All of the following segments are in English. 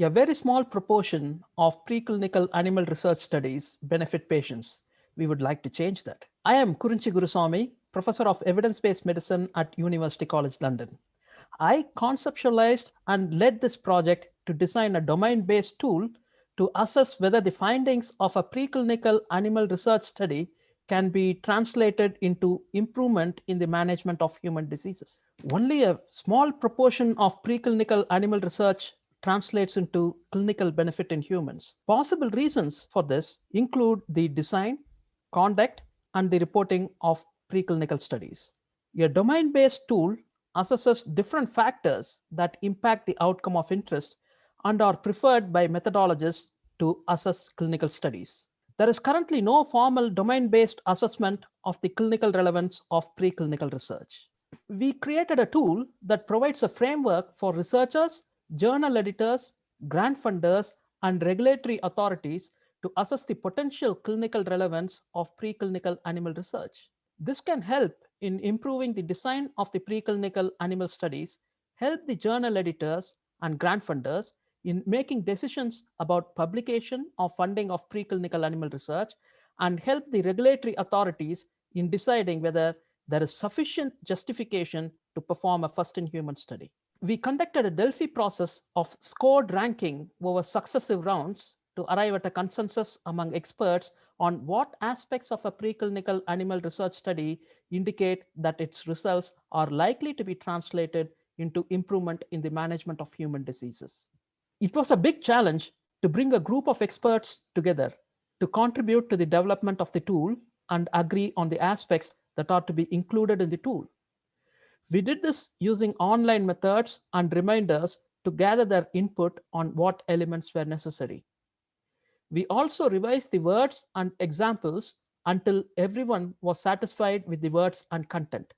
a very small proportion of preclinical animal research studies benefit patients. We would like to change that. I am Kurinchi Gurusamy, Professor of Evidence-Based Medicine at University College London. I conceptualized and led this project to design a domain-based tool to assess whether the findings of a preclinical animal research study can be translated into improvement in the management of human diseases. Only a small proportion of preclinical animal research translates into clinical benefit in humans. Possible reasons for this include the design, conduct, and the reporting of preclinical studies. A domain-based tool assesses different factors that impact the outcome of interest and are preferred by methodologists to assess clinical studies. There is currently no formal domain-based assessment of the clinical relevance of preclinical research. We created a tool that provides a framework for researchers, journal editors, grant funders, and regulatory authorities to assess the potential clinical relevance of preclinical animal research. This can help in improving the design of the preclinical animal studies, help the journal editors and grant funders in making decisions about publication or funding of preclinical animal research, and help the regulatory authorities in deciding whether there is sufficient justification to perform a first-in-human study. We conducted a Delphi process of scored ranking over successive rounds to arrive at a consensus among experts on what aspects of a preclinical animal research study indicate that its results are likely to be translated into improvement in the management of human diseases. It was a big challenge to bring a group of experts together to contribute to the development of the tool and agree on the aspects that are to be included in the tool. We did this using online methods and reminders to gather their input on what elements were necessary. We also revised the words and examples until everyone was satisfied with the words and content.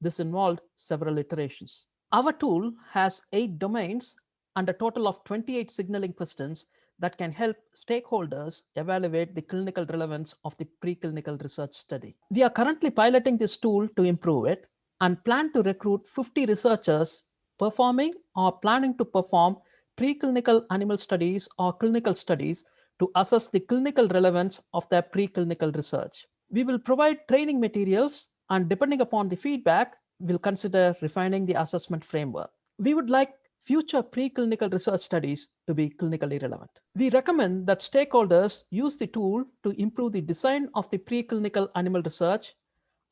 This involved several iterations. Our tool has eight domains and a total of 28 signaling questions that can help stakeholders evaluate the clinical relevance of the preclinical research study. We are currently piloting this tool to improve it and plan to recruit 50 researchers performing or planning to perform preclinical animal studies or clinical studies to assess the clinical relevance of their preclinical research. We will provide training materials and depending upon the feedback, we'll consider refining the assessment framework. We would like future preclinical research studies to be clinically relevant. We recommend that stakeholders use the tool to improve the design of the preclinical animal research,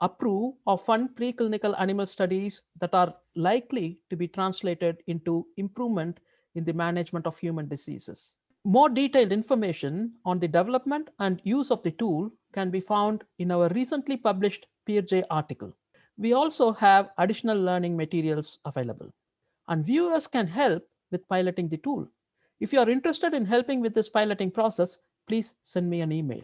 approve or fund preclinical animal studies that are likely to be translated into improvement in the management of human diseases. More detailed information on the development and use of the tool can be found in our recently published PeerJ article. We also have additional learning materials available and viewers can help with piloting the tool. If you are interested in helping with this piloting process, please send me an email.